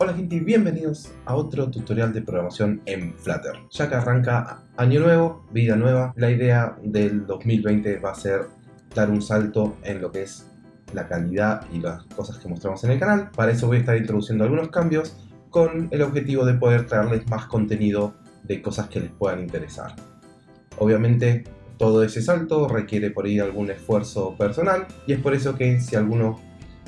Hola gente y bienvenidos a otro tutorial de programación en Flutter. Ya que arranca año nuevo, vida nueva, la idea del 2020 va a ser dar un salto en lo que es la calidad y las cosas que mostramos en el canal. Para eso voy a estar introduciendo algunos cambios con el objetivo de poder traerles más contenido de cosas que les puedan interesar. Obviamente todo ese salto requiere por ahí algún esfuerzo personal y es por eso que si alguno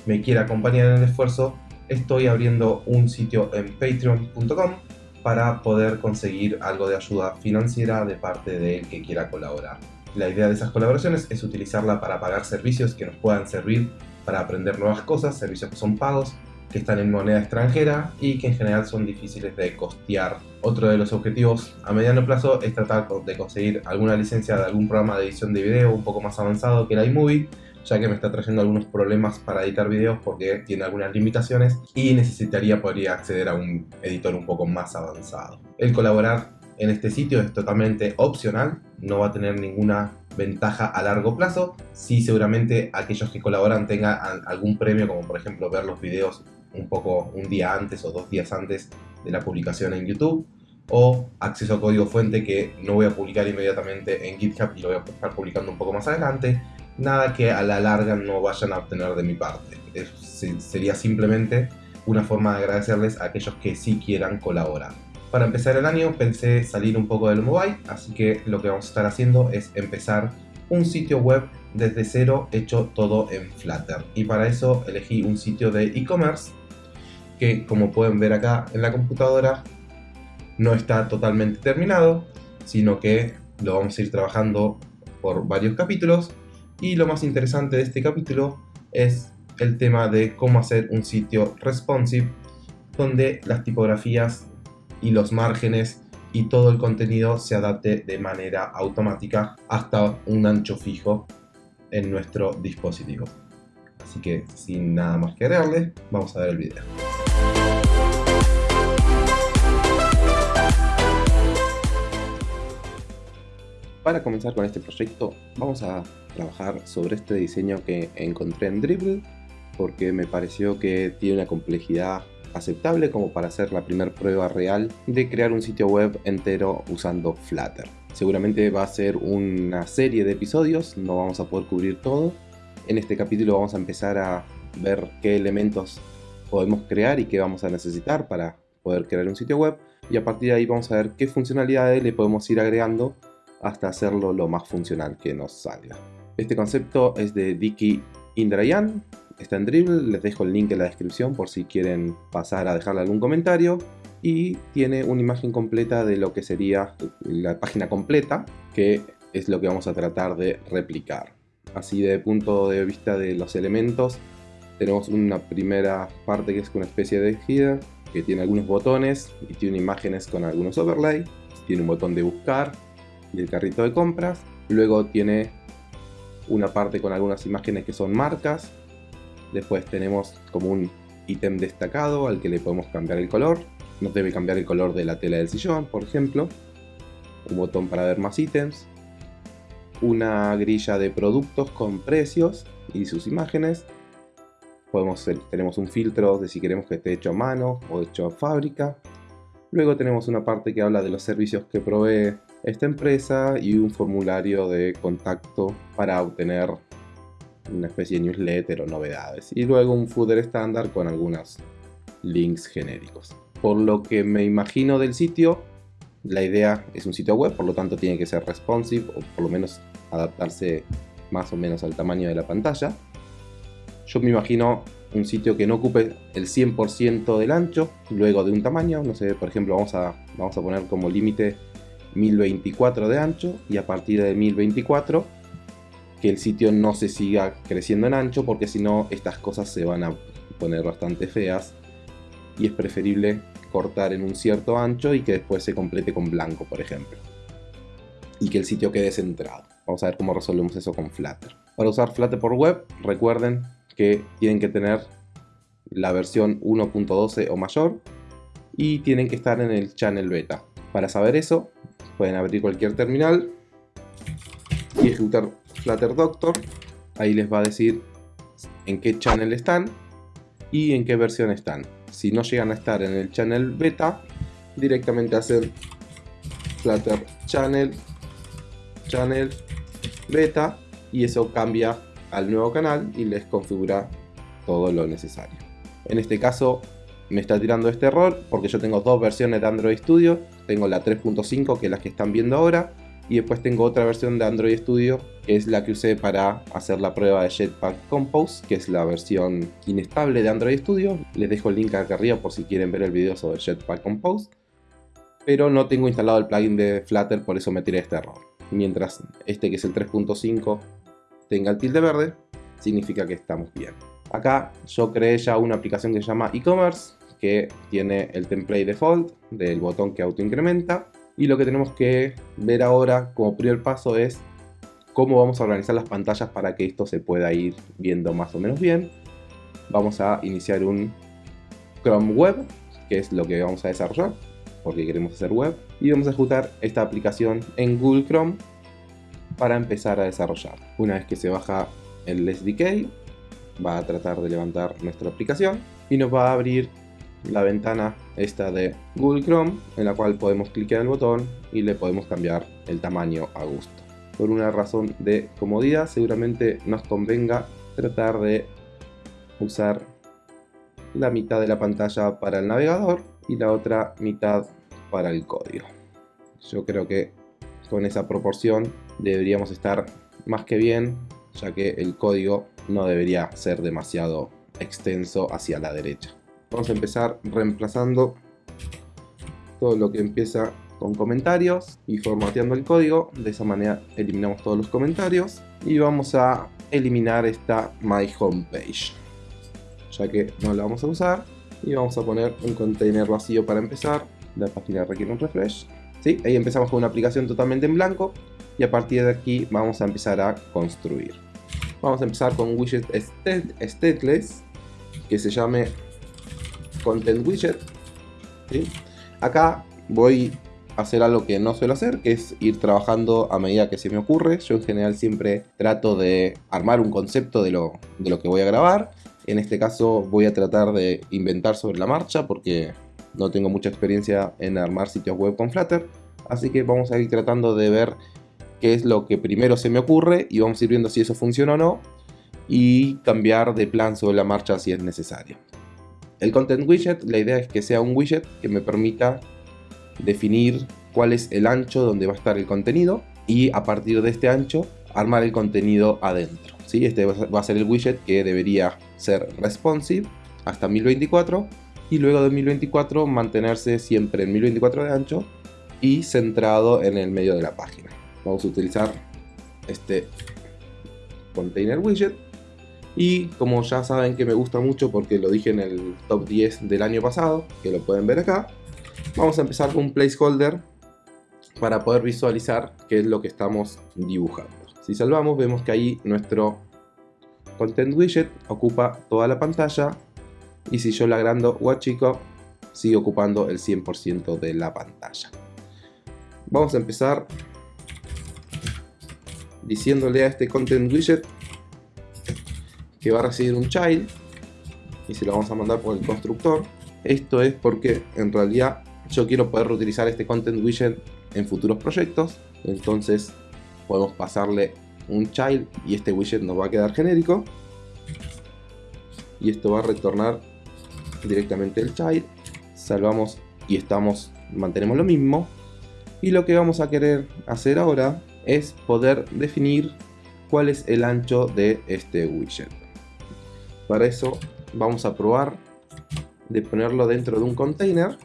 me quiere acompañar en el esfuerzo estoy abriendo un sitio en patreon.com para poder conseguir algo de ayuda financiera de parte del que quiera colaborar. La idea de esas colaboraciones es utilizarla para pagar servicios que nos puedan servir para aprender nuevas cosas, servicios que son pagos, que están en moneda extranjera y que en general son difíciles de costear. Otro de los objetivos a mediano plazo es tratar de conseguir alguna licencia de algún programa de edición de video un poco más avanzado que el iMovie ya que me está trayendo algunos problemas para editar videos porque tiene algunas limitaciones y necesitaría poder acceder a un editor un poco más avanzado. El colaborar en este sitio es totalmente opcional, no va a tener ninguna ventaja a largo plazo. Sí, seguramente aquellos que colaboran tengan algún premio, como por ejemplo ver los videos un poco un día antes o dos días antes de la publicación en YouTube o acceso a código fuente que no voy a publicar inmediatamente en GitHub y lo voy a estar publicando un poco más adelante nada que a la larga no vayan a obtener de mi parte. sería simplemente una forma de agradecerles a aquellos que sí quieran colaborar. Para empezar el año pensé salir un poco del mobile, así que lo que vamos a estar haciendo es empezar un sitio web desde cero hecho todo en Flutter. Y para eso elegí un sitio de e-commerce que como pueden ver acá en la computadora no está totalmente terminado, sino que lo vamos a ir trabajando por varios capítulos y lo más interesante de este capítulo es el tema de cómo hacer un sitio responsive donde las tipografías y los márgenes y todo el contenido se adapte de manera automática hasta un ancho fijo en nuestro dispositivo. Así que sin nada más que agregarle, vamos a ver el video. Para comenzar con este proyecto vamos a trabajar sobre este diseño que encontré en Dribble porque me pareció que tiene una complejidad aceptable como para hacer la primera prueba real de crear un sitio web entero usando Flutter. Seguramente va a ser una serie de episodios, no vamos a poder cubrir todo. En este capítulo vamos a empezar a ver qué elementos podemos crear y qué vamos a necesitar para poder crear un sitio web y a partir de ahí vamos a ver qué funcionalidades le podemos ir agregando hasta hacerlo lo más funcional que nos salga. Este concepto es de Dicky Indrayan, está en Dribble, les dejo el link en la descripción por si quieren pasar a dejarle algún comentario y tiene una imagen completa de lo que sería la página completa que es lo que vamos a tratar de replicar. Así de punto de vista de los elementos tenemos una primera parte que es una especie de header que tiene algunos botones y tiene imágenes con algunos overlay, tiene un botón de buscar, y el carrito de compras. Luego tiene una parte con algunas imágenes que son marcas. Después tenemos como un ítem destacado al que le podemos cambiar el color. Nos debe cambiar el color de la tela del sillón, por ejemplo. Un botón para ver más ítems. Una grilla de productos con precios y sus imágenes. Tenemos un filtro de si queremos que esté hecho a mano o hecho a fábrica. Luego tenemos una parte que habla de los servicios que provee esta empresa y un formulario de contacto para obtener una especie de newsletter o novedades. Y luego un footer estándar con algunos links genéricos. Por lo que me imagino del sitio, la idea es un sitio web, por lo tanto tiene que ser responsive o por lo menos adaptarse más o menos al tamaño de la pantalla. Yo me imagino un sitio que no ocupe el 100% del ancho, luego de un tamaño, no sé, por ejemplo, vamos a, vamos a poner como límite 1024 de ancho y a partir de 1024 que el sitio no se siga creciendo en ancho porque si no estas cosas se van a poner bastante feas y es preferible cortar en un cierto ancho y que después se complete con blanco por ejemplo y que el sitio quede centrado. Vamos a ver cómo resolvemos eso con Flutter. Para usar Flutter por web recuerden que tienen que tener la versión 1.12 o mayor y tienen que estar en el channel beta para saber eso pueden abrir cualquier terminal y ejecutar Flutter Doctor. Ahí les va a decir en qué channel están y en qué versión están. si no llegan a estar en el channel beta, directamente hacen flutter channel, channel beta y eso cambia al nuevo canal y les configura todo lo necesario. En este caso me está tirando este error porque yo tengo dos versiones de Android Studio. Tengo la 3.5 que es la que están viendo ahora y después tengo otra versión de Android Studio que es la que usé para hacer la prueba de Jetpack Compose que es la versión inestable de Android Studio. Les dejo el link acá arriba por si quieren ver el video sobre Jetpack Compose. Pero no tengo instalado el plugin de Flutter por eso me tiré este error. Mientras este que es el 3.5 tenga el tilde verde significa que estamos bien. Acá yo creé ya una aplicación que se llama e-commerce que tiene el template default del botón que auto incrementa y lo que tenemos que ver ahora como primer paso es cómo vamos a organizar las pantallas para que esto se pueda ir viendo más o menos bien. Vamos a iniciar un Chrome Web, que es lo que vamos a desarrollar, porque queremos hacer web, y vamos a ejecutar esta aplicación en Google Chrome para empezar a desarrollar. Una vez que se baja el SDK, va a tratar de levantar nuestra aplicación y nos va a abrir la ventana esta de Google Chrome en la cual podemos clicar el botón y le podemos cambiar el tamaño a gusto. Por una razón de comodidad seguramente nos convenga tratar de usar la mitad de la pantalla para el navegador y la otra mitad para el código. Yo creo que con esa proporción deberíamos estar más que bien ya que el código no debería ser demasiado extenso hacia la derecha. Vamos a empezar reemplazando todo lo que empieza con comentarios y formateando el código. De esa manera eliminamos todos los comentarios y vamos a eliminar esta My Homepage ya que no la vamos a usar y vamos a poner un container vacío para empezar. La página requiere un refresh. ¿Sí? Ahí empezamos con una aplicación totalmente en blanco y a partir de aquí vamos a empezar a construir. Vamos a empezar con un widget stateless que se llame content widget. Acá voy a hacer algo que no suelo hacer, que es ir trabajando a medida que se me ocurre. Yo en general siempre trato de armar un concepto de lo, de lo que voy a grabar. En este caso voy a tratar de inventar sobre la marcha porque no tengo mucha experiencia en armar sitios web con Flutter. Así que vamos a ir tratando de ver qué es lo que primero se me ocurre y vamos a ir viendo si eso funciona o no y cambiar de plan sobre la marcha si es necesario. El content widget, la idea es que sea un widget que me permita definir cuál es el ancho donde va a estar el contenido y a partir de este ancho armar el contenido adentro. ¿sí? Este va a ser el widget que debería ser responsive hasta 1024 y luego de 1024 mantenerse siempre en 1024 de ancho y centrado en el medio de la página vamos a utilizar este container widget y como ya saben que me gusta mucho porque lo dije en el top 10 del año pasado que lo pueden ver acá vamos a empezar con un placeholder para poder visualizar qué es lo que estamos dibujando. Si salvamos vemos que ahí nuestro content widget ocupa toda la pantalla y si yo le agrando o achico sigue ocupando el 100% de la pantalla. Vamos a empezar diciéndole a este content widget que va a recibir un child y se lo vamos a mandar por el constructor. Esto es porque en realidad yo quiero poder reutilizar este content widget en futuros proyectos. Entonces podemos pasarle un child y este widget nos va a quedar genérico. Y esto va a retornar directamente el child. Salvamos y estamos, mantenemos lo mismo. Y lo que vamos a querer hacer ahora es poder definir cuál es el ancho de este widget. Para eso vamos a probar de ponerlo dentro de un container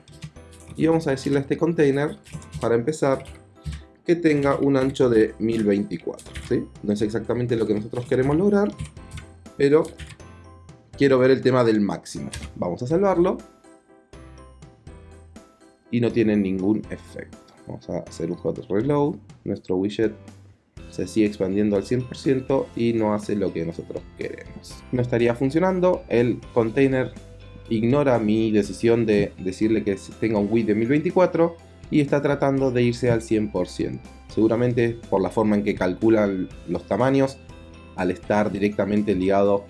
y vamos a decirle a este container, para empezar, que tenga un ancho de 1024. No es exactamente lo que nosotros queremos lograr, pero quiero ver el tema del máximo. Vamos a salvarlo y no tiene ningún efecto. Vamos a hacer un hot reload. Nuestro widget se sigue expandiendo al 100% y no hace lo que nosotros queremos. No estaría funcionando. El container ignora mi decisión de decirle que tenga un width de 1024 y está tratando de irse al 100%. Seguramente por la forma en que calculan los tamaños, al estar directamente ligado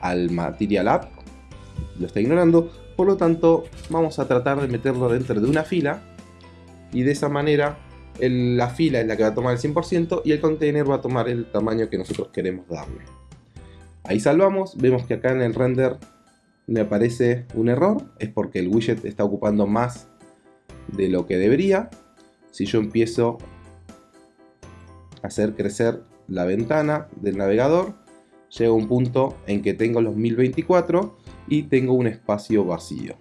al Material App, lo está ignorando Por lo tanto, vamos a tratar de meterlo dentro de una fila y de esa manera la fila es la que va a tomar el 100% y el container va a tomar el tamaño que nosotros queremos darle. Ahí salvamos, vemos que acá en el render me aparece un error, es porque el widget está ocupando más de lo que debería. Si yo empiezo a hacer crecer la ventana del navegador, llega un punto en que tengo los 1024 y tengo un espacio vacío.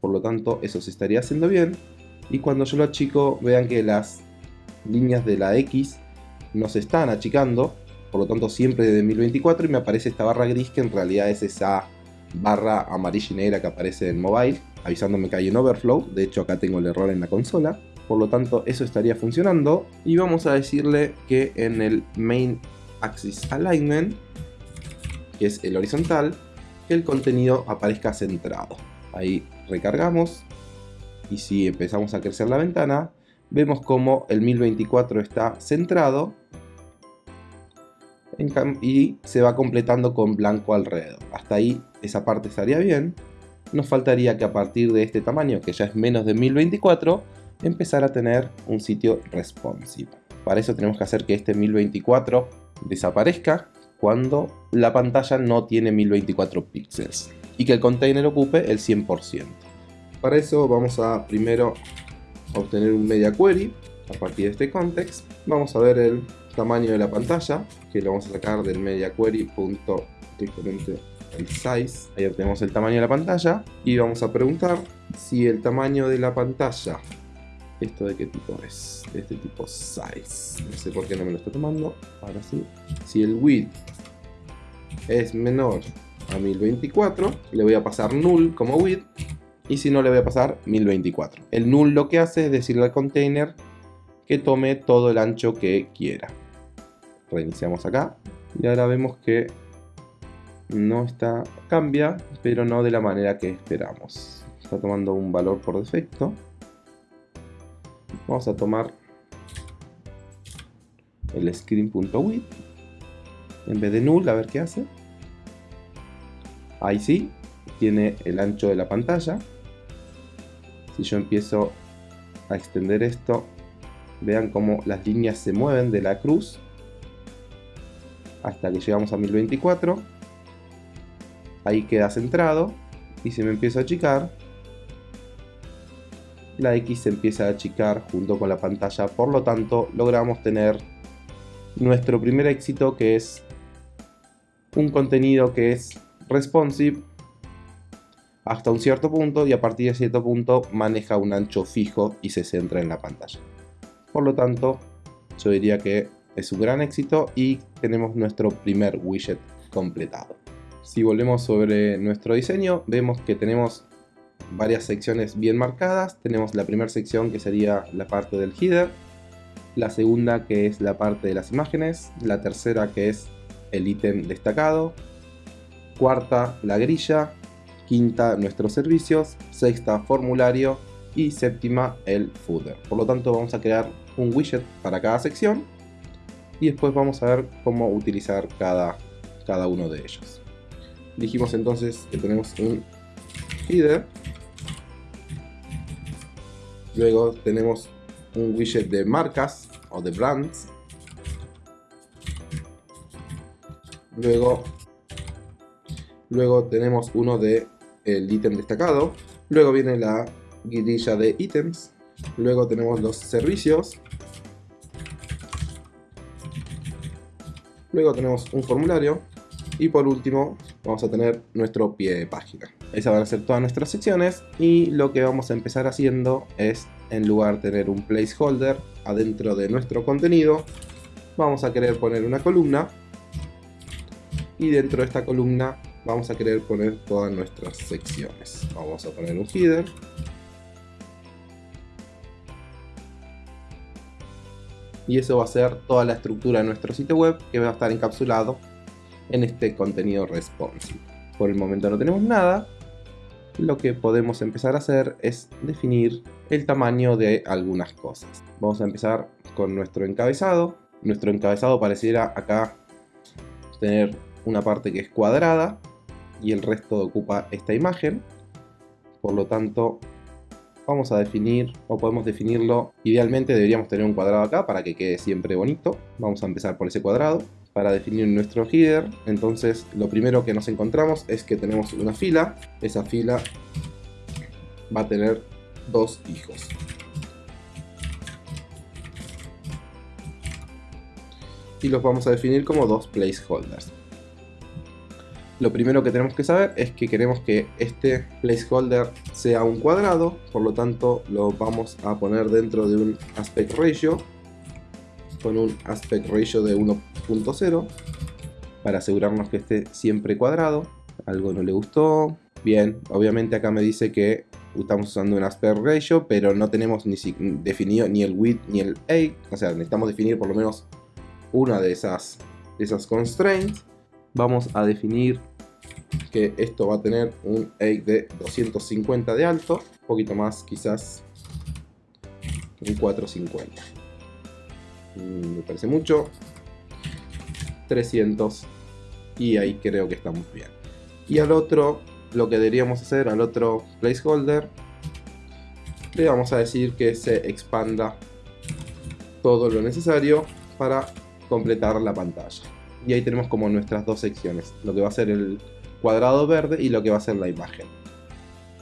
Por lo tanto, eso se estaría haciendo bien. Y cuando yo lo achico, vean que las líneas de la X no se están achicando. Por lo tanto, siempre de 1024 y me aparece esta barra gris que en realidad es esa barra amarilla y negra que aparece en mobile, avisándome que hay un overflow. De hecho, acá tengo el error en la consola. Por lo tanto, eso estaría funcionando. Y vamos a decirle que en el main axis alignment, que es el horizontal, que el contenido aparezca centrado. Ahí recargamos y si empezamos a crecer la ventana, vemos como el 1024 está centrado y se va completando con blanco alrededor. Hasta ahí esa parte estaría bien. Nos faltaría que a partir de este tamaño, que ya es menos de 1024, empezar a tener un sitio responsive. Para eso tenemos que hacer que este 1024 desaparezca cuando la pantalla no tiene 1024 píxeles y que el container ocupe el 100%. Para eso vamos a primero obtener un media query a partir de este context. Vamos a ver el tamaño de la pantalla que lo vamos a sacar del media query el size. Ahí obtenemos el tamaño de la pantalla y vamos a preguntar si el tamaño de la pantalla ¿Esto de qué tipo es? De este tipo size. No sé por qué no me lo está tomando. Ahora sí. Si el width es menor a 1024, le voy a pasar null como width. Y si no, le voy a pasar 1024. El null lo que hace es decirle al container que tome todo el ancho que quiera. Reiniciamos acá. Y ahora vemos que no está, cambia, pero no de la manera que esperamos. Está tomando un valor por defecto. Vamos a tomar el screen.width en vez de null, a ver qué hace. Ahí sí, tiene el ancho de la pantalla. Si yo empiezo a extender esto, vean cómo las líneas se mueven de la cruz hasta que llegamos a 1024. Ahí queda centrado y si me empiezo a achicar, la X se empieza a achicar junto con la pantalla, por lo tanto logramos tener nuestro primer éxito que es un contenido que es responsive hasta un cierto punto y a partir de cierto punto maneja un ancho fijo y se centra en la pantalla. Por lo tanto, yo diría que es un gran éxito y tenemos nuestro primer widget completado. Si volvemos sobre nuestro diseño, vemos que tenemos varias secciones bien marcadas. Tenemos la primera sección que sería la parte del header, la segunda que es la parte de las imágenes, la tercera que es el ítem destacado, cuarta la grilla, quinta nuestros servicios, sexta formulario y séptima el footer. Por lo tanto vamos a crear un widget para cada sección y después vamos a ver cómo utilizar cada, cada uno de ellos. Dijimos entonces que tenemos un header Luego tenemos un widget de marcas o de brands. Luego, luego tenemos uno de el ítem destacado. Luego viene la guirilla de ítems. Luego tenemos los servicios. Luego tenemos un formulario. Y por último vamos a tener nuestro pie de página. Esas van a ser todas nuestras secciones y lo que vamos a empezar haciendo es, en lugar de tener un placeholder adentro de nuestro contenido, vamos a querer poner una columna y dentro de esta columna vamos a querer poner todas nuestras secciones. Vamos a poner un header. Y eso va a ser toda la estructura de nuestro sitio web que va a estar encapsulado en este contenido responsive. Por el momento no tenemos nada, lo que podemos empezar a hacer es definir el tamaño de algunas cosas. Vamos a empezar con nuestro encabezado. Nuestro encabezado pareciera acá tener una parte que es cuadrada y el resto ocupa esta imagen. por lo tanto vamos a definir, o podemos definirlo, idealmente deberíamos tener un cuadrado acá para que quede siempre bonito. Vamos a empezar por ese cuadrado para definir nuestro header. Entonces lo primero que nos encontramos es que tenemos una fila, esa fila va a tener dos hijos. Y los vamos a definir como dos placeholders. Lo primero que tenemos que saber es que queremos que este placeholder sea un cuadrado, por lo tanto lo vamos a poner dentro de un aspect ratio con un aspect ratio de 1.0 para asegurarnos que esté siempre cuadrado. Algo no le gustó. Bien, obviamente acá me dice que estamos usando un aspect ratio, pero no tenemos ni definido ni el width ni el height. O sea, necesitamos definir por lo menos una de esas, de esas constraints vamos a definir que esto va a tener un egg de 250 de alto, un poquito más quizás un 450. Mm, me parece mucho. 300 y ahí creo que estamos bien. Y al otro, lo que deberíamos hacer, al otro placeholder, le vamos a decir que se expanda todo lo necesario para completar la pantalla y ahí tenemos como nuestras dos secciones, lo que va a ser el cuadrado verde y lo que va a ser la imagen.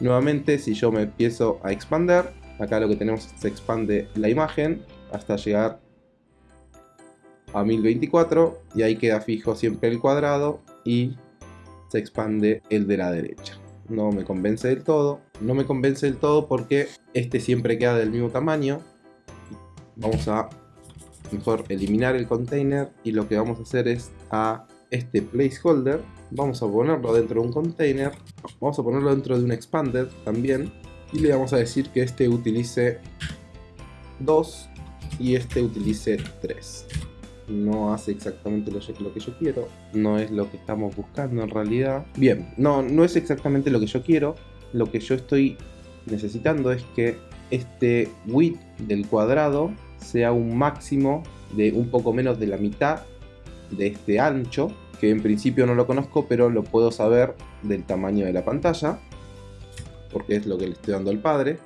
Nuevamente, si yo me empiezo a expander, acá lo que tenemos se expande la imagen hasta llegar a 1024 y ahí queda fijo siempre el cuadrado y se expande el de la derecha. No me convence del todo, no me convence del todo porque este siempre queda del mismo tamaño. Vamos a mejor eliminar el container y lo que vamos a hacer es a este placeholder vamos a ponerlo dentro de un container vamos a ponerlo dentro de un expanded también y le vamos a decir que este utilice 2 y este utilice 3 no hace exactamente lo, que yo quiero no es lo que estamos buscando en realidad. Bien, no, no es exactamente lo que yo quiero lo que yo estoy necesitando es que este width del cuadrado sea un máximo de un poco menos de la mitad de este ancho, que en principio no lo conozco, pero lo puedo saber del tamaño de la pantalla, porque es lo que le estoy dando al padre.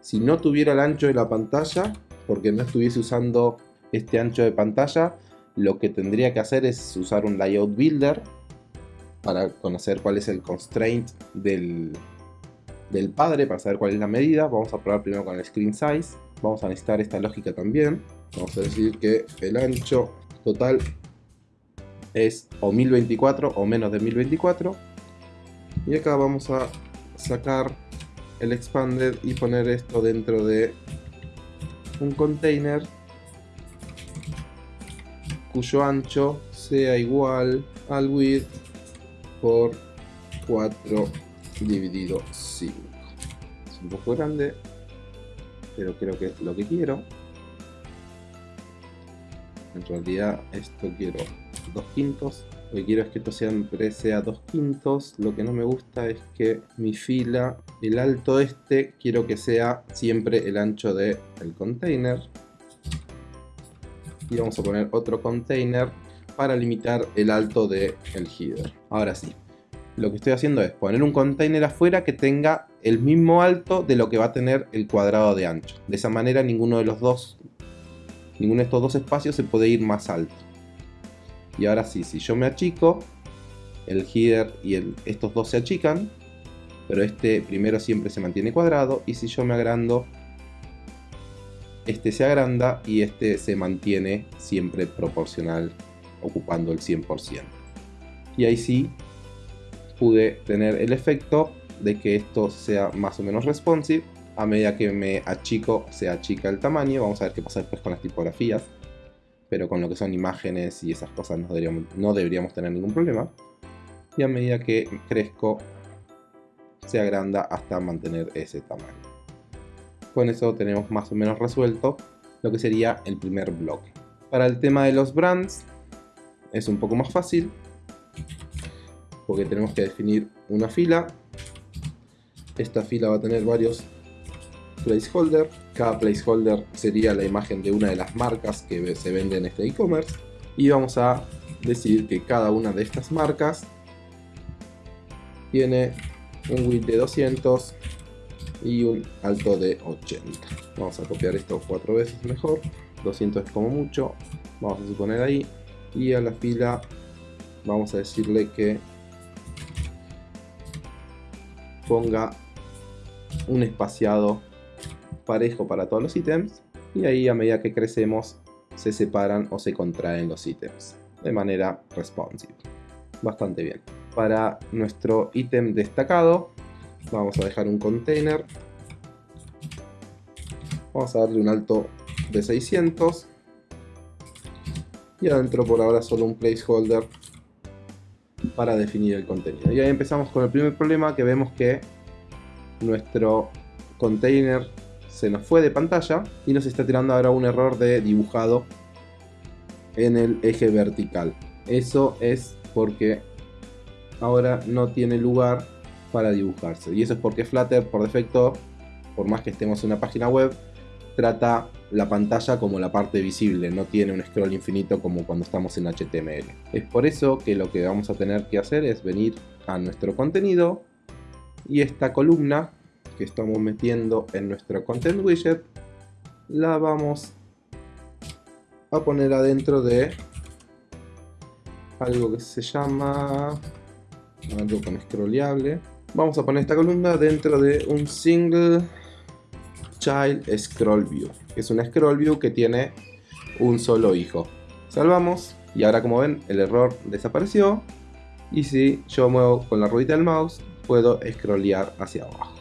Si no tuviera el ancho de la pantalla, porque no estuviese usando este ancho de pantalla, lo que tendría que hacer es usar un layout builder para conocer cuál es el constraint del, del padre, para saber cuál es la medida. Vamos a probar primero con el screen size vamos a necesitar esta lógica también. Vamos a decir que el ancho total es o 1024 o menos de 1024. Y acá vamos a sacar el expanded y poner esto dentro de un container cuyo ancho sea igual al width por 4 dividido 5. Es un poco grande, pero creo que es lo que quiero. En realidad esto quiero dos quintos. Lo que quiero es que esto siempre sea dos quintos. Lo que no me gusta es que mi fila, el alto este, quiero que sea siempre el ancho del el container. Y vamos a poner otro container para limitar el alto del el header. Ahora sí, lo que estoy haciendo es poner un container afuera que tenga el mismo alto de lo que va a tener el cuadrado de ancho. De esa manera ninguno de los dos, ninguno de estos dos espacios se puede ir más alto. Y ahora sí, si yo me achico, el header y el, estos dos se achican, pero este primero siempre se mantiene cuadrado y si yo me agrando, este se agranda y este se mantiene siempre proporcional, ocupando el 100%. Y ahí sí pude tener el efecto de que esto sea más o menos responsive. A medida que me achico, se achica el tamaño. Vamos a ver qué pasa después con las tipografías. Pero con lo que son imágenes y esas cosas no deberíamos, no deberíamos tener ningún problema. Y a medida que crezco, se agranda hasta mantener ese tamaño. Con eso tenemos más o menos resuelto lo que sería el primer bloque. Para el tema de los brands es un poco más fácil porque tenemos que definir una fila esta fila va a tener varios placeholder. Cada placeholder sería la imagen de una de las marcas que se vende en este e-commerce. Y vamos a decir que cada una de estas marcas tiene un width de 200 y un alto de 80. Vamos a copiar esto cuatro veces mejor. 200 es como mucho. Vamos a suponer ahí. Y a la fila vamos a decirle que ponga un espaciado parejo para todos los ítems y ahí a medida que crecemos se separan o se contraen los ítems de manera responsive. Bastante bien. Para nuestro ítem destacado vamos a dejar un container. Vamos a darle un alto de 600 y adentro por ahora solo un placeholder para definir el contenido. Y ahí empezamos con el primer problema que vemos que nuestro container se nos fue de pantalla y nos está tirando ahora un error de dibujado en el eje vertical. Eso es porque ahora no tiene lugar para dibujarse. Y eso es porque Flutter por defecto, por más que estemos en una página web, trata la pantalla como la parte visible, no tiene un scroll infinito como cuando estamos en HTML. Es por eso que lo que vamos a tener que hacer es venir a nuestro contenido y esta columna que estamos metiendo en nuestro content widget la vamos a poner adentro de algo que se llama algo con scrollable vamos a poner esta columna dentro de un single child scroll view es un scroll view que tiene un solo hijo. Salvamos y ahora como ven el error desapareció y si yo muevo con la ruedita del mouse puedo scrollear hacia abajo.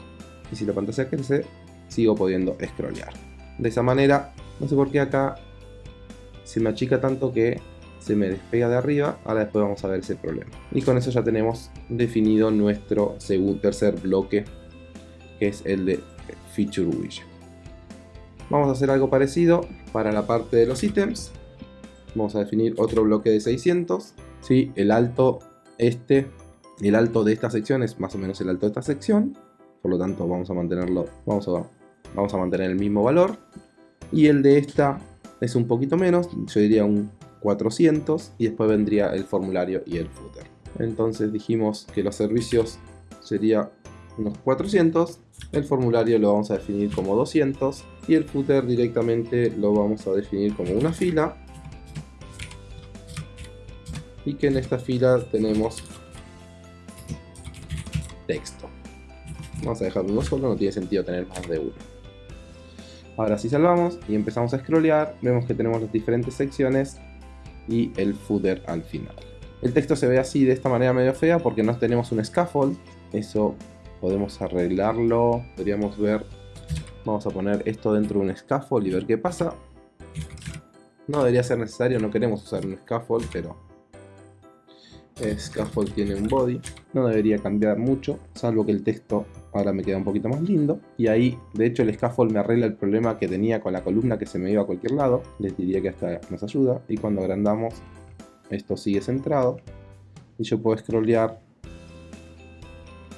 Y si la pantalla crece sigo pudiendo scrollear. De esa manera no sé por qué acá se me achica tanto que se me despega de arriba ahora después vamos a ver ese problema. Y con eso ya tenemos definido nuestro segundo tercer bloque que es el de feature widget. Vamos a hacer algo parecido para la parte de los ítems. Vamos a definir otro bloque de 600 ¿sí? el alto este el alto de esta sección es más o menos el alto de esta sección por lo tanto vamos a mantenerlo, vamos a, vamos a mantener el mismo valor. Y el de esta es un poquito menos, yo diría un 400 y después vendría el formulario y el footer. Entonces dijimos que los servicios sería unos 400, el formulario lo vamos a definir como 200 y el footer directamente lo vamos a definir como una fila y que en esta fila tenemos texto. Vamos a dejar uno solo, no tiene sentido tener más de uno. Ahora si salvamos y empezamos a scrollear, vemos que tenemos las diferentes secciones y el footer al final. El texto se ve así de esta manera medio fea porque no tenemos un scaffold. Eso podemos arreglarlo. Podríamos ver, vamos a poner esto dentro de un scaffold y ver qué pasa. No debería ser necesario, no queremos usar un scaffold, pero Scaffold tiene un body, no debería cambiar mucho, salvo que el texto ahora me queda un poquito más lindo. Y ahí, de hecho, el scaffold me arregla el problema que tenía con la columna que se me iba a cualquier lado. Les diría que hasta nos ayuda. Y cuando agrandamos, esto sigue centrado. Y yo puedo scrollear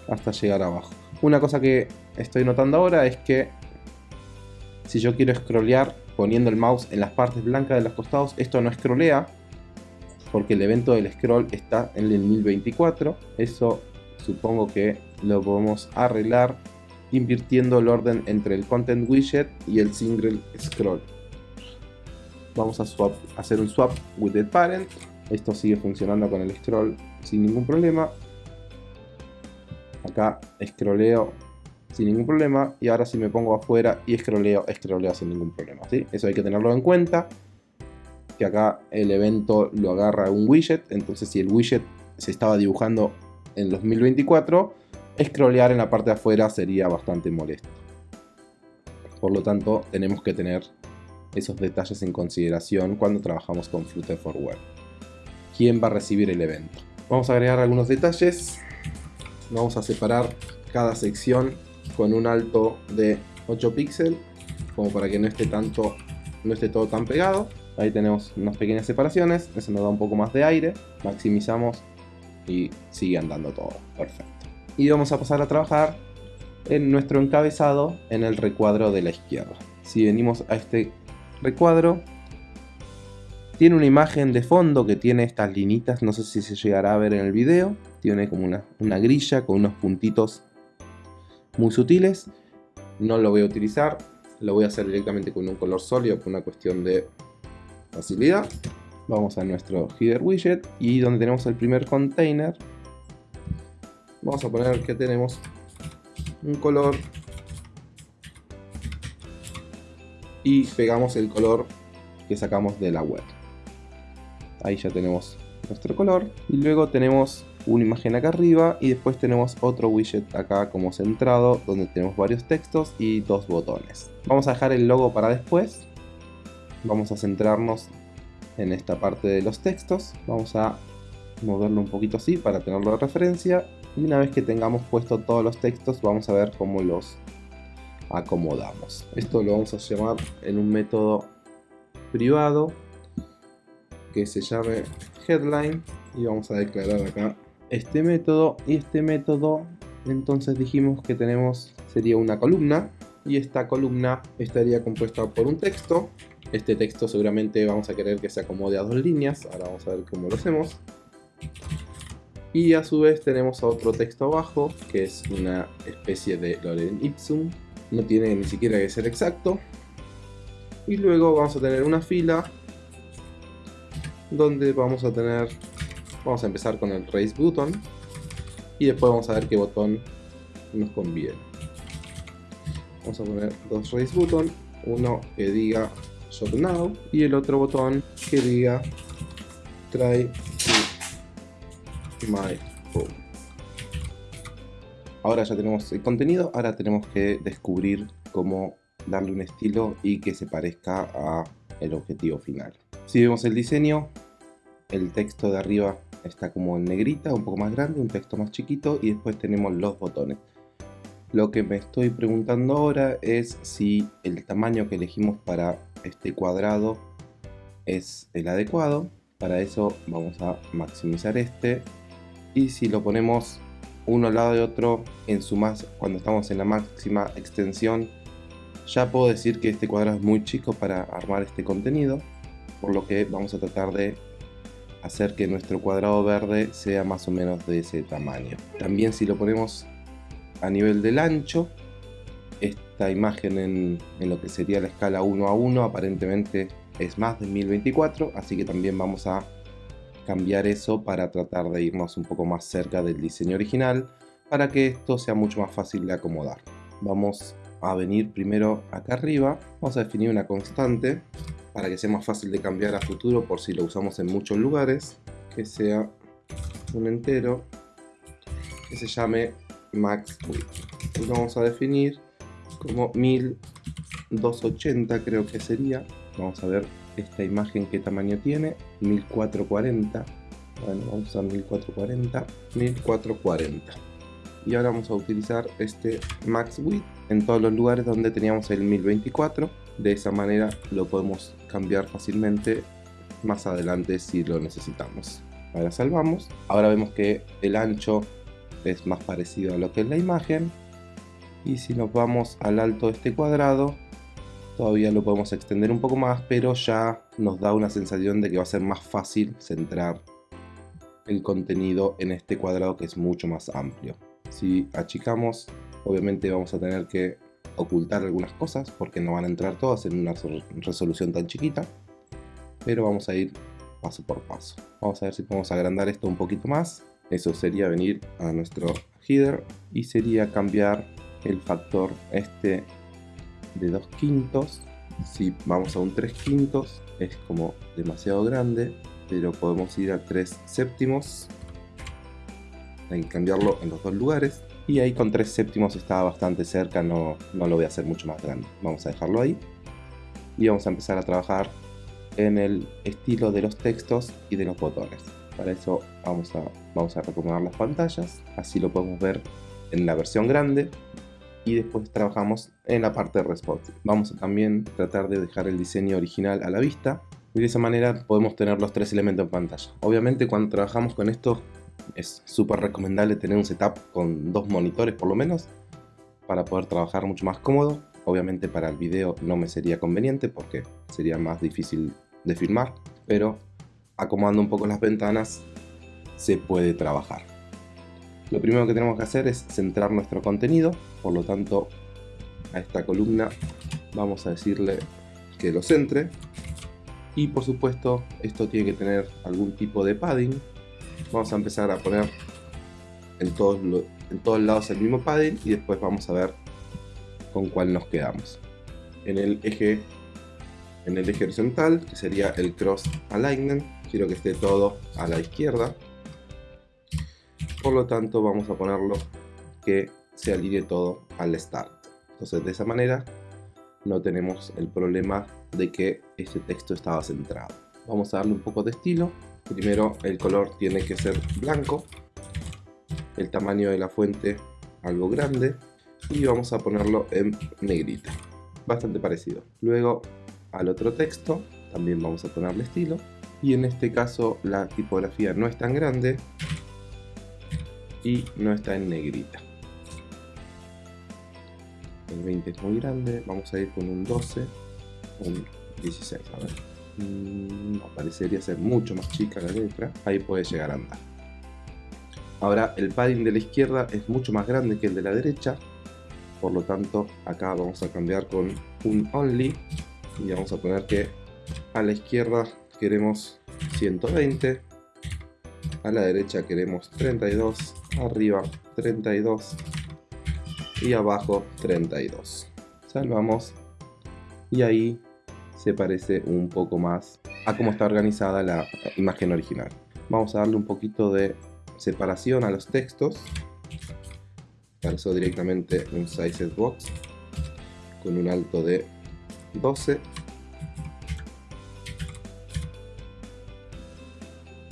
hasta llegar abajo. Una cosa que estoy notando ahora es que si yo quiero scrollear poniendo el mouse en las partes blancas de los costados, esto no scrollea, porque el evento del scroll está en el 1024. Eso supongo que lo podemos arreglar invirtiendo el orden entre el content widget y el single scroll. Vamos a hacer un swap with the parent. Esto sigue funcionando con el scroll sin ningún problema. Acá scrolleo sin ningún problema y ahora si me pongo afuera y scrolleo, scrolleo sin ningún problema. ¿sí? Eso hay que tenerlo en cuenta que acá el evento lo agarra un widget, entonces si el widget se estaba dibujando en 2024, scrollear en la parte de afuera sería bastante molesto. Por lo tanto, tenemos que tener esos detalles en consideración cuando trabajamos con Flutter for Web. ¿Quién va a recibir el evento? Vamos a agregar algunos detalles. Vamos a separar cada sección con un alto de 8 píxeles, como para que no esté, tanto, no esté todo tan pegado. Ahí tenemos unas pequeñas separaciones, eso nos da un poco más de aire, maximizamos y sigue andando todo, perfecto. Y vamos a pasar a trabajar en nuestro encabezado en el recuadro de la izquierda. Si venimos a este recuadro, tiene una imagen de fondo que tiene estas linitas, no sé si se llegará a ver en el video, tiene como una, una grilla con unos puntitos muy sutiles no lo voy a utilizar, lo voy a hacer directamente con un color sólido por una cuestión de facilidad. Vamos a nuestro header widget y donde tenemos el primer container, vamos a poner que tenemos un color y pegamos el color que sacamos de la web. Ahí ya tenemos nuestro color y luego tenemos una imagen acá arriba y después tenemos otro widget acá como centrado donde tenemos varios textos y dos botones. Vamos a dejar el logo para después. Vamos a centrarnos en esta parte de los textos. Vamos a moverlo un poquito así para tenerlo de referencia. Y una vez que tengamos puesto todos los textos vamos a ver cómo los acomodamos. Esto lo vamos a llamar en un método privado que se llame headline y vamos a declarar acá este método y este método entonces dijimos que tenemos sería una columna y esta columna estaría compuesta por un texto este texto seguramente vamos a querer que se acomode a dos líneas ahora vamos a ver cómo lo hacemos. Y a su vez tenemos otro texto abajo que es una especie de lorem ipsum. No tiene ni siquiera que ser exacto. Y luego vamos a tener una fila donde vamos a tener vamos a empezar con el raise button y después vamos a ver qué botón nos conviene. Vamos a poner dos raise button uno que diga now y el otro botón que diga try my home ahora ya tenemos el contenido ahora tenemos que descubrir cómo darle un estilo y que se parezca a el objetivo final si vemos el diseño el texto de arriba está como en negrita, un poco más grande, un texto más chiquito y después tenemos los botones. Lo que me estoy preguntando ahora es si el tamaño que elegimos para este cuadrado es el adecuado. Para eso vamos a maximizar este y si lo ponemos uno al lado de otro en su más cuando estamos en la máxima extensión ya puedo decir que este cuadrado es muy chico para armar este contenido por lo que vamos a tratar de hacer que nuestro cuadrado verde sea más o menos de ese tamaño. También si lo ponemos a nivel del ancho, esta imagen en, lo que sería la escala 1 a 1 aparentemente es más de 1024, así que también vamos a cambiar eso para tratar de irnos un poco más cerca del diseño original para que esto sea mucho más fácil de acomodar. Vamos a venir primero acá arriba, vamos a definir una constante para que sea más fácil de cambiar a futuro por si lo usamos en muchos lugares, que sea un entero que se llame max width. Vamos a definir como 1280 creo que sería. Vamos a ver esta imagen qué tamaño tiene, 1440. Bueno, vamos a 1440, 1440. Y ahora vamos a utilizar este max width en todos los lugares donde teníamos el 1024 de esa manera lo podemos cambiar fácilmente más adelante si lo necesitamos. Ahora salvamos. Ahora vemos que el ancho es más parecido a lo que es la imagen. Y si nos vamos al alto de este cuadrado, todavía lo podemos extender un poco más, pero ya nos da una sensación de que va a ser más fácil centrar el contenido en este cuadrado que es mucho más amplio. Si achicamos, obviamente vamos a tener que ocultar algunas cosas porque no van a entrar todas en una resolución tan chiquita pero vamos a ir paso por paso vamos a ver si podemos agrandar esto un poquito más eso sería venir a nuestro header y sería cambiar el factor este de 2 quintos si vamos a un 3 quintos es como demasiado grande pero podemos ir a 3 séptimos hay cambiarlo en los dos lugares y ahí con 3 séptimos estaba bastante cerca, no, no lo voy a hacer mucho más grande. Vamos a dejarlo ahí y vamos a empezar a trabajar en el estilo de los textos y de los botones. Para eso vamos a, vamos a recomendar las pantallas, así lo podemos ver en la versión grande y después trabajamos en la parte de responsive. Vamos a también tratar de dejar el diseño original a la vista y de esa manera podemos tener los tres elementos en pantalla. Obviamente cuando trabajamos con esto es súper recomendable tener un setup con dos monitores por lo menos para poder trabajar mucho más cómodo. Obviamente para el video no me sería conveniente porque sería más difícil de filmar, pero acomodando un poco las ventanas se puede trabajar. Lo primero que tenemos que hacer es centrar nuestro contenido, por lo tanto a esta columna vamos a decirle que lo centre. Y por supuesto esto tiene que tener algún tipo de padding. Vamos a empezar a poner en todos, en todos lados el mismo padding y después vamos a ver con cuál nos quedamos. En el eje en el eje horizontal que sería el cross alignment quiero que esté todo a la izquierda por lo tanto vamos a ponerlo que se alinee todo al start entonces de esa manera no tenemos el problema de que este texto estaba centrado. Vamos a darle un poco de estilo. Primero el color tiene que ser blanco, el tamaño de la fuente algo grande y vamos a ponerlo en negrita, bastante parecido. Luego al otro texto también vamos a ponerle estilo y en este caso la tipografía no es tan grande y no está en negrita el 20 es muy grande, vamos a ir con un 12, un 16, a ver. Mm, no, parecería ser mucho más chica la letra, ahí puede llegar a andar. Ahora el padding de la izquierda es mucho más grande que el de la derecha, por lo tanto acá vamos a cambiar con un only y vamos a poner que a la izquierda queremos 120, a la derecha queremos 32, arriba 32 y abajo 32. Salvamos y ahí se parece un poco más a cómo está organizada la imagen original. Vamos a darle un poquito de separación a los textos. Para directamente un size box con un alto de 12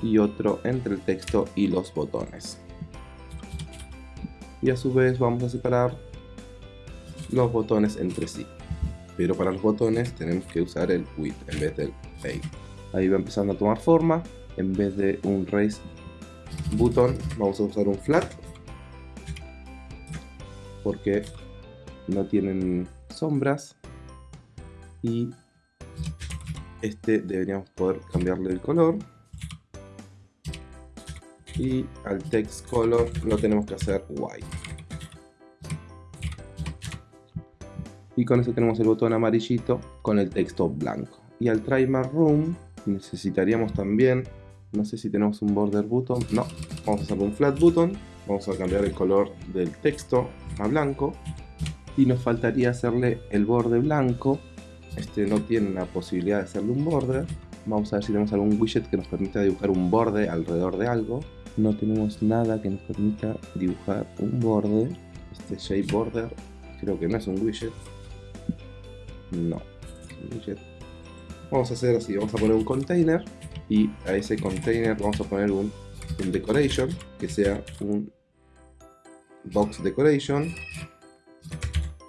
y otro entre el texto y los botones. Y a su vez vamos a separar los botones entre sí. Pero para los botones tenemos que usar el width en vez del fade ahí va empezando a tomar forma. En vez de un raise button vamos a usar un flat. Porque no tienen sombras. Y este deberíamos poder cambiarle el color y al text color lo tenemos que hacer white. Y con eso tenemos el botón amarillito con el texto blanco. Y al try room necesitaríamos también no sé si tenemos un border button no, vamos a hacer un flat button vamos a cambiar el color del texto a blanco. Y nos faltaría hacerle el borde blanco. Este no tiene la posibilidad de hacerle un border. Vamos a ver si tenemos algún widget que nos permita dibujar un borde alrededor de algo no tenemos nada que nos permita dibujar un borde este shape border creo que no es un widget no widget. vamos a hacer así vamos a poner un container y a ese container vamos a poner un, un decoration que sea un box decoration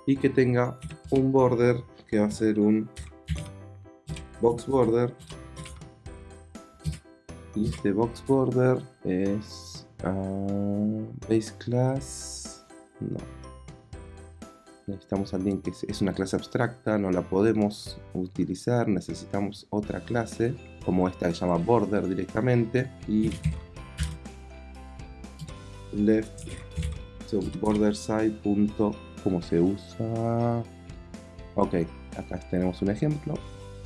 y que tenga un border que va a ser un box border y este box border es uh, base class. No. Necesitamos alguien que es una clase abstracta no la podemos utilizar necesitamos otra clase como esta que se llama border directamente y left border side punto cómo se usa. Ok acá tenemos un ejemplo.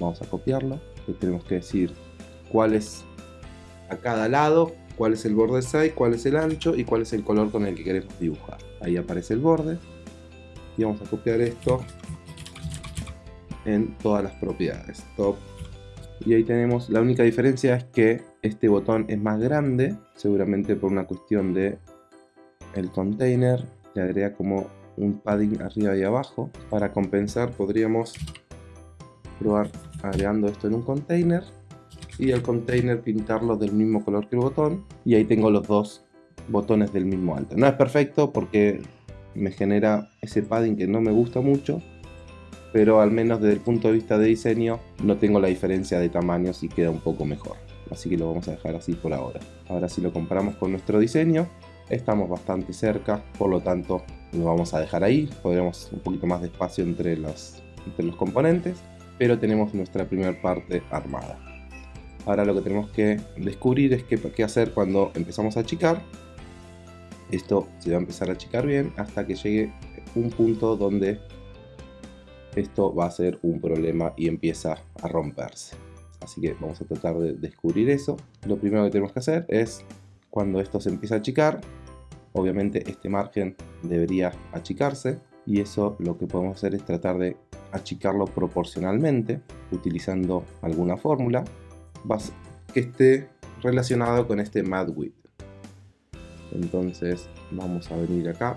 Vamos a copiarlo. Y tenemos que decir cuál es a cada lado cuál es el borde side, cuál es el ancho y cuál es el color con el que queremos dibujar. Ahí aparece el borde y vamos a copiar esto en todas las propiedades. Top. Y ahí tenemos, la única diferencia es que este botón es más grande, seguramente por una cuestión de el container, le agrega como un padding arriba y abajo. Para compensar podríamos probar agregando esto en un container y el container pintarlo del mismo color que el botón y ahí tengo los dos botones del mismo alto. No es perfecto porque me genera ese padding que no me gusta mucho pero al menos desde el punto de vista de diseño no tengo la diferencia de tamaños y queda un poco mejor. Así que lo vamos a dejar así por ahora. Ahora si lo comparamos con nuestro diseño, estamos bastante cerca, por lo tanto lo vamos a dejar ahí. Podremos un poquito más de espacio entre los, entre los componentes, pero tenemos nuestra primera parte armada. Ahora lo que tenemos que descubrir es qué, hacer cuando empezamos a achicar. Esto se va a empezar a achicar bien hasta que llegue un punto donde esto va a ser un problema y empieza a romperse. Así que vamos a tratar de descubrir eso. Lo primero que tenemos que hacer es, cuando esto se empieza a achicar, obviamente este margen debería achicarse y eso lo que podemos hacer es tratar de achicarlo proporcionalmente utilizando alguna fórmula que esté relacionado con este mad width. Entonces vamos a venir acá,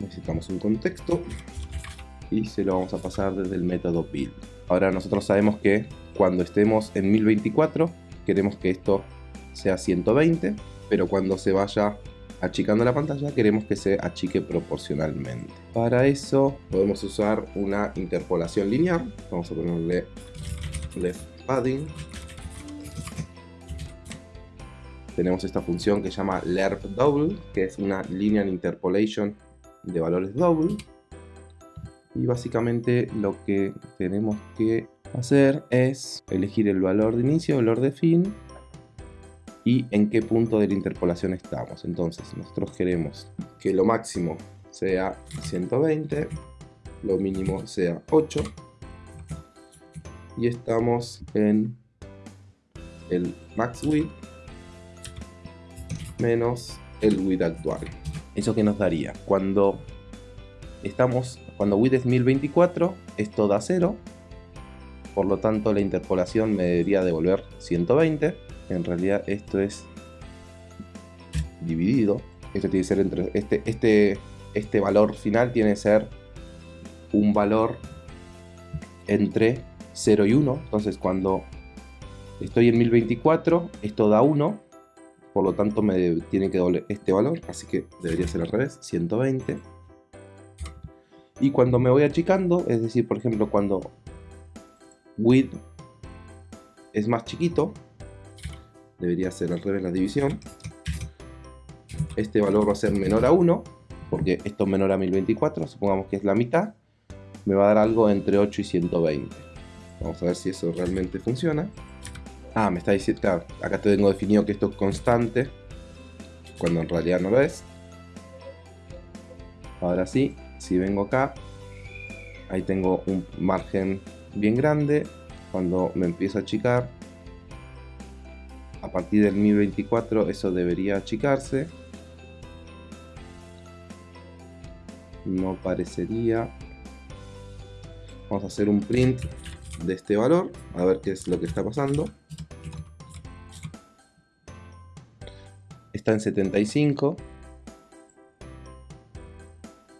necesitamos un contexto y se lo vamos a pasar desde el método build. Ahora nosotros sabemos que cuando estemos en 1024 queremos que esto sea 120, pero cuando se vaya achicando la pantalla queremos que se achique proporcionalmente. Para eso podemos usar una interpolación lineal. Vamos a ponerle left padding. Tenemos esta función que se llama lerp double, que es una linear interpolation de valores double. Y básicamente lo que tenemos que hacer es elegir el valor de inicio, el valor de fin y en qué punto de la interpolación estamos. Entonces nosotros queremos que lo máximo sea 120, lo mínimo sea 8 y estamos en el max width menos el width actual. ¿Eso que nos daría? Cuando estamos, cuando width es 1024, esto da 0, por lo tanto la interpolación me debería devolver 120 en realidad esto es dividido. Esto tiene que ser entre. Este, este, este valor final tiene que ser un valor entre 0 y 1. Entonces cuando estoy en 1024, esto da 1. Por lo tanto me tiene que doble este valor. Así que debería ser al revés. 120. Y cuando me voy achicando, es decir, por ejemplo, cuando width es más chiquito, debería ser al revés la división. Este valor va a ser menor a 1, porque esto es menor a 1024, supongamos que es la mitad, me va a dar algo entre 8 y 120. Vamos a ver si eso realmente funciona. Ah, me está diciendo, claro, acá te tengo definido que esto es constante, cuando en realidad no lo es. Ahora sí, si vengo acá, ahí tengo un margen bien grande. Cuando me empiezo a achicar, a partir del 1024 eso debería achicarse no parecería vamos a hacer un print de este valor a ver qué es lo que está pasando está en 75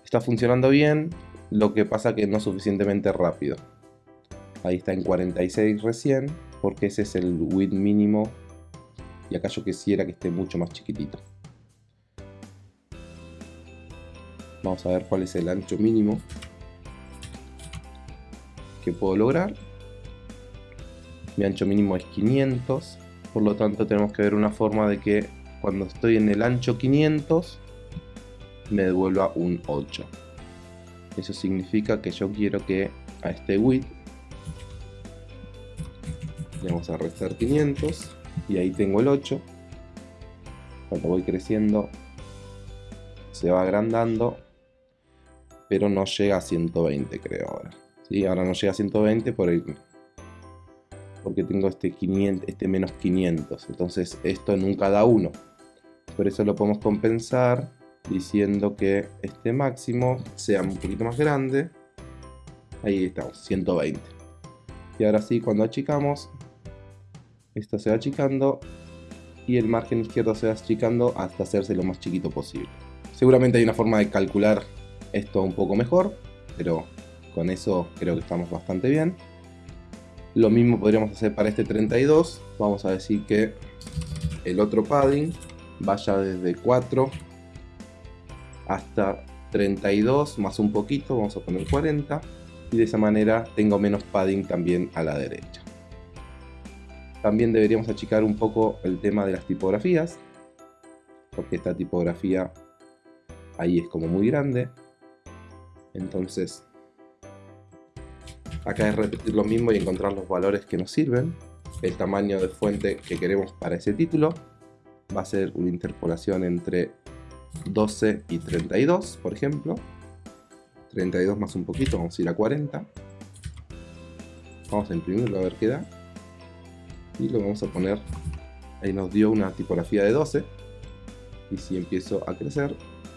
está funcionando bien lo que pasa que no suficientemente rápido ahí está en 46 recién porque ese es el width mínimo y acá yo quisiera que esté mucho más chiquitito. Vamos a ver cuál es el ancho mínimo que puedo lograr. Mi ancho mínimo es 500, por lo tanto tenemos que ver una forma de que cuando estoy en el ancho 500 me devuelva un 8. Eso significa que yo quiero que a este width le vamos a restar 500 y ahí tengo el 8 cuando voy creciendo se va agrandando pero no llega a 120 creo ahora ¿sí? ahora no llega a 120 por el, porque tengo este 500 este menos 500 entonces esto nunca da 1 por eso lo podemos compensar diciendo que este máximo sea un poquito más grande ahí estamos 120 y ahora sí cuando achicamos esto se va achicando y el margen izquierdo se va achicando hasta hacerse lo más chiquito posible. Seguramente hay una forma de calcular esto un poco mejor, pero con eso creo que estamos bastante bien. Lo mismo podríamos hacer para este 32. Vamos a decir que el otro padding vaya desde 4 hasta 32 más un poquito, vamos a poner 40 y de esa manera tengo menos padding también a la derecha. También deberíamos achicar un poco el tema de las tipografías, porque esta tipografía ahí es como muy grande. Entonces, acá es repetir lo mismo y encontrar los valores que nos sirven. El tamaño de fuente que queremos para ese título va a ser una interpolación entre 12 y 32, por ejemplo. 32 más un poquito, vamos a ir a 40. Vamos a imprimirlo a ver qué da. Y lo vamos a poner. Ahí nos dio una tipografía de 12. Y si empiezo a crecer,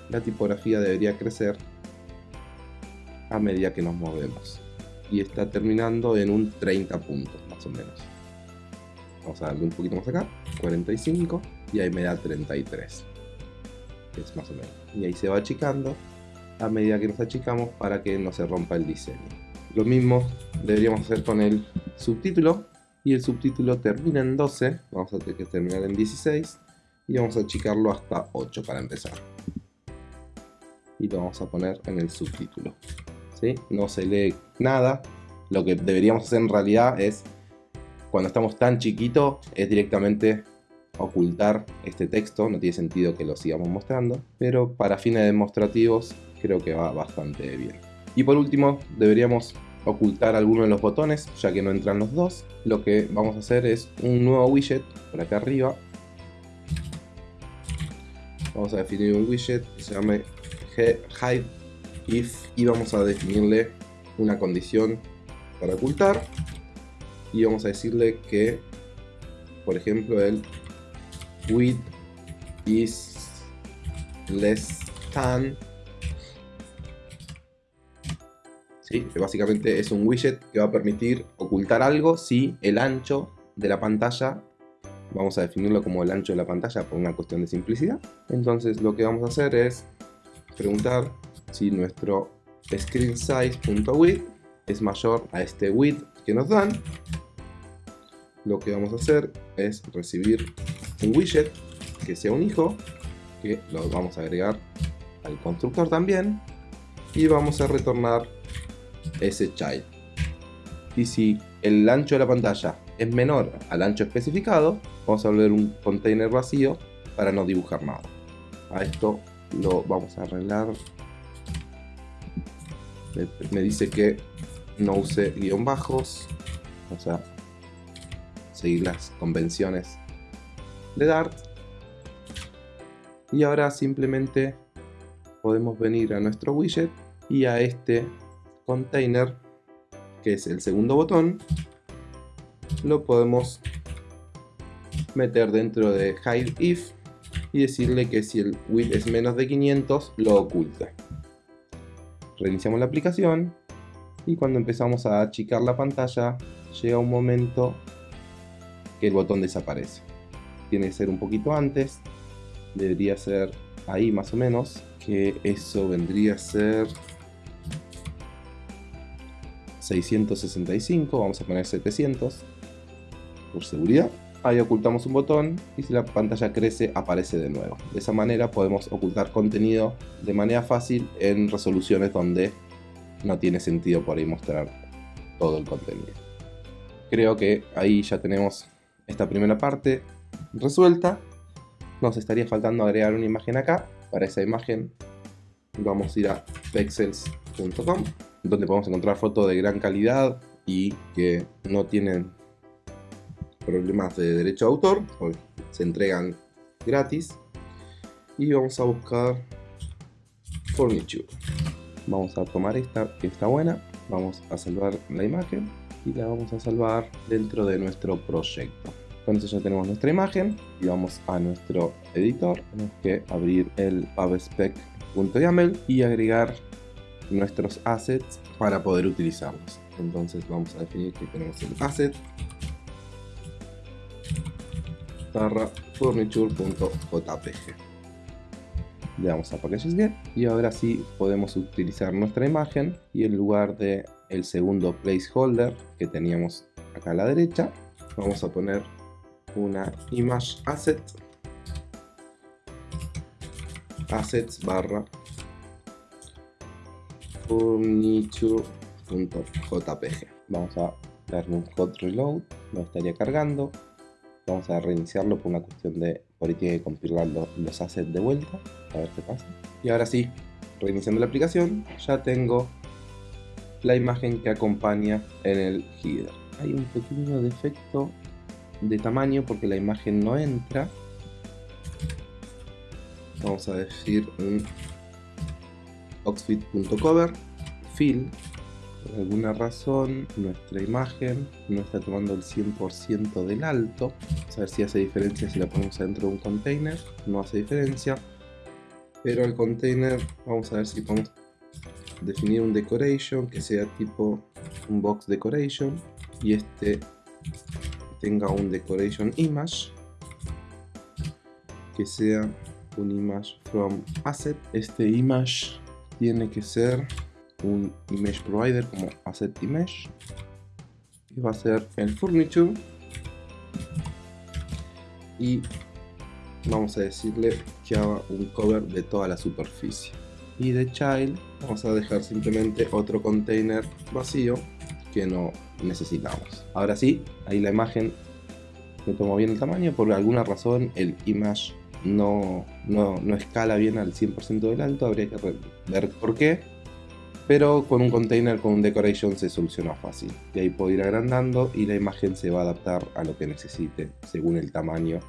la tipografía debería crecer a medida que nos movemos. Y está terminando en un 30 puntos, más o menos. Vamos a darle un poquito más acá, 45, y ahí me da 33. es más o menos. Y ahí se va achicando a medida que nos achicamos para que no se rompa el diseño. Lo mismo deberíamos hacer con el subtítulo. Y el subtítulo termina en 12, vamos a tener que terminar en 16 y vamos a achicarlo hasta 8 para empezar. Y lo vamos a poner en el subtítulo. ¿Sí? No se lee nada. Lo que deberíamos hacer en realidad es, cuando estamos tan chiquitos, es directamente ocultar este texto. No tiene sentido que lo sigamos mostrando. Pero para fines demostrativos creo que va bastante bien. Y por último, deberíamos ocultar alguno de los botones, ya que no entran los dos. Lo que vamos a hacer es un nuevo widget por acá arriba. Vamos a definir un widget que se llame hide if y vamos a definirle una condición para ocultar y vamos a decirle que por ejemplo el width is less than básicamente es un widget que va a permitir ocultar algo si el ancho de la pantalla, vamos a definirlo como el ancho de la pantalla por una cuestión de simplicidad. Entonces lo que vamos a hacer es preguntar si nuestro screen size.width es mayor a este width que nos dan. Lo que vamos a hacer es recibir un widget que sea un hijo, que lo vamos a agregar al constructor también, y vamos a retornar ese child. Y si el ancho de la pantalla es menor al ancho especificado, vamos a volver un container vacío para no dibujar nada. A esto lo vamos a arreglar. Me, dice que no use guion bajos, o sea, seguir las convenciones de Dart. Y ahora simplemente podemos venir a nuestro widget y a este container, que es el segundo botón, lo podemos meter dentro de hide if y decirle que si el width es menos de 500 lo oculta. Reiniciamos la aplicación y cuando empezamos a achicar la pantalla llega un momento que el botón desaparece. Tiene que ser un poquito antes, debería ser ahí más o menos, que eso vendría a ser 665, vamos a poner 700 por seguridad. Ahí ocultamos un botón y si la pantalla crece aparece de nuevo. De esa manera podemos ocultar contenido de manera fácil en resoluciones donde no tiene sentido por ahí mostrar todo el contenido. Creo que ahí ya tenemos esta primera parte resuelta. Nos estaría faltando agregar una imagen acá. Para esa imagen vamos a ir a pexels.com donde podemos encontrar fotos de gran calidad y que no tienen problemas de derecho de autor, se entregan gratis. Y vamos a buscar Furniture. Vamos a tomar esta que está buena, vamos a salvar la imagen y la vamos a salvar dentro de nuestro proyecto. Con eso ya tenemos nuestra imagen y vamos a nuestro editor. Tenemos que abrir el pubspec.yaml y agregar nuestros assets para poder utilizarlos. Entonces vamos a definir que tenemos el asset barra furniture.jpg le damos a packages get y ahora sí podemos utilizar nuestra imagen y en lugar de segundo placeholder que teníamos acá a la derecha vamos a poner una image asset assets barra furniture.jpg. Vamos a darle un hot reload, lo estaría cargando. Vamos a reiniciarlo por una cuestión de por ahí tiene que compilar los assets de vuelta, a ver qué pasa. Y ahora sí, reiniciando la aplicación, ya tengo la imagen que acompaña en el header. Hay un pequeño defecto de tamaño porque la imagen no entra. Vamos a decir un oxfit.cover fill por alguna razón nuestra imagen no está tomando el 100% del alto. Vamos a ver si hace diferencia si la ponemos dentro de un container. No hace diferencia. Pero el container, vamos a ver si podemos definir un decoration que sea tipo un box decoration. Y este tenga un decoration image. Que sea un image from asset. Este image tiene que ser un image provider como asset image y va a ser el furniture y vamos a decirle que haga un cover de toda la superficie y de child vamos a dejar simplemente otro container vacío que no necesitamos ahora sí ahí la imagen me tomó bien el tamaño por alguna razón el image no, no, no escala bien al 100% del alto habría que ver por qué pero con un container con un decoration se soluciona fácil. Y ahí puedo ir agrandando y la imagen se va a adaptar a lo que necesite según el tamaño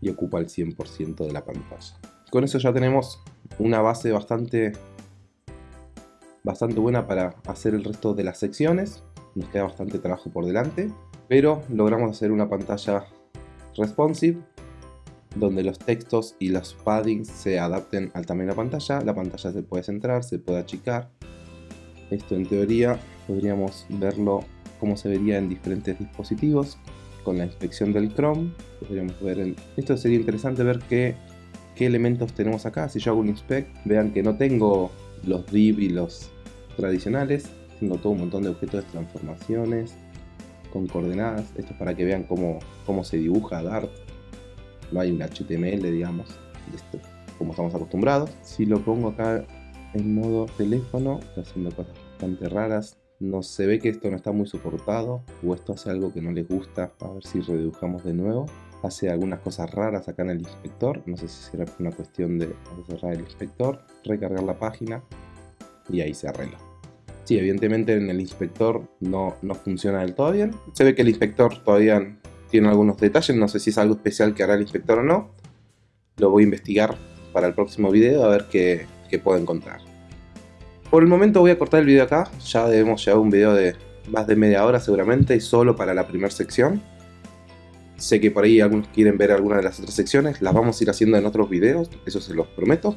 y ocupa el 100% de la pantalla. Con eso ya tenemos una base bastante, bastante buena para hacer el resto de las secciones. Nos queda bastante trabajo por delante, pero logramos hacer una pantalla responsive donde los textos y los paddings se adapten al tamaño de la pantalla. La pantalla se puede centrar, se puede achicar esto en teoría podríamos verlo cómo se vería en diferentes dispositivos con la inspección del Chrome. Podríamos ver en... Esto sería interesante ver qué, qué elementos tenemos acá. Si yo hago un inspect, vean que no tengo los div y los tradicionales. Tengo todo un montón de objetos de transformaciones con coordenadas. Esto es para que vean cómo, cómo se dibuja Dart. No hay un HTML, digamos, como estamos acostumbrados. Si lo pongo acá en modo teléfono, está haciendo cosas bastante raras. No se ve que esto no está muy soportado o esto hace algo que no les gusta. A ver si redibujamos de nuevo. Hace algunas cosas raras acá en el inspector. No sé si será una cuestión de cerrar el inspector, recargar la página y ahí se arregla. Sí, evidentemente en el inspector no, no funciona del todo bien. Se ve que el inspector todavía tiene algunos detalles. No sé si es algo especial que hará el inspector o no. Lo voy a investigar para el próximo video a ver qué, que puedo encontrar. Por el momento voy a cortar el video acá, ya debemos llevar un video de más de media hora seguramente y solo para la primera sección. Sé que por ahí algunos quieren ver alguna de las otras secciones, las vamos a ir haciendo en otros videos, eso se los prometo.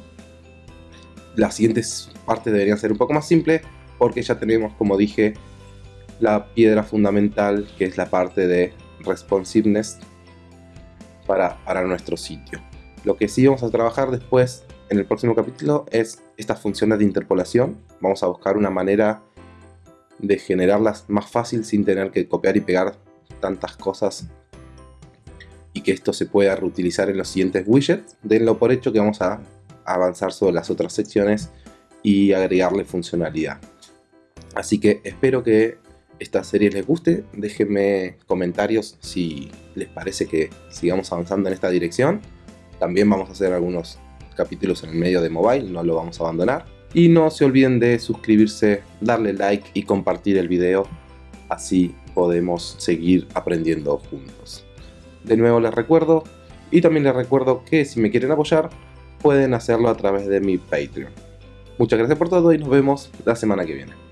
Las siguientes partes deberían ser un poco más simples porque ya tenemos, como dije, la piedra fundamental que es la parte de responsiveness para, para nuestro sitio. Lo que sí vamos a trabajar después en el próximo capítulo es estas funciones de interpolación. Vamos a buscar una manera de generarlas más fácil sin tener que copiar y pegar tantas cosas y que esto se pueda reutilizar en los siguientes widgets. Denlo por hecho que vamos a avanzar sobre las otras secciones y agregarle funcionalidad. Así que espero que esta serie les guste. Déjenme comentarios si les parece que sigamos avanzando en esta dirección. También vamos a hacer algunos capítulos en el medio de mobile, no lo vamos a abandonar. Y no se olviden de suscribirse, darle like y compartir el video, así podemos seguir aprendiendo juntos. De nuevo les recuerdo, y también les recuerdo que si me quieren apoyar, pueden hacerlo a través de mi Patreon. Muchas gracias por todo y nos vemos la semana que viene.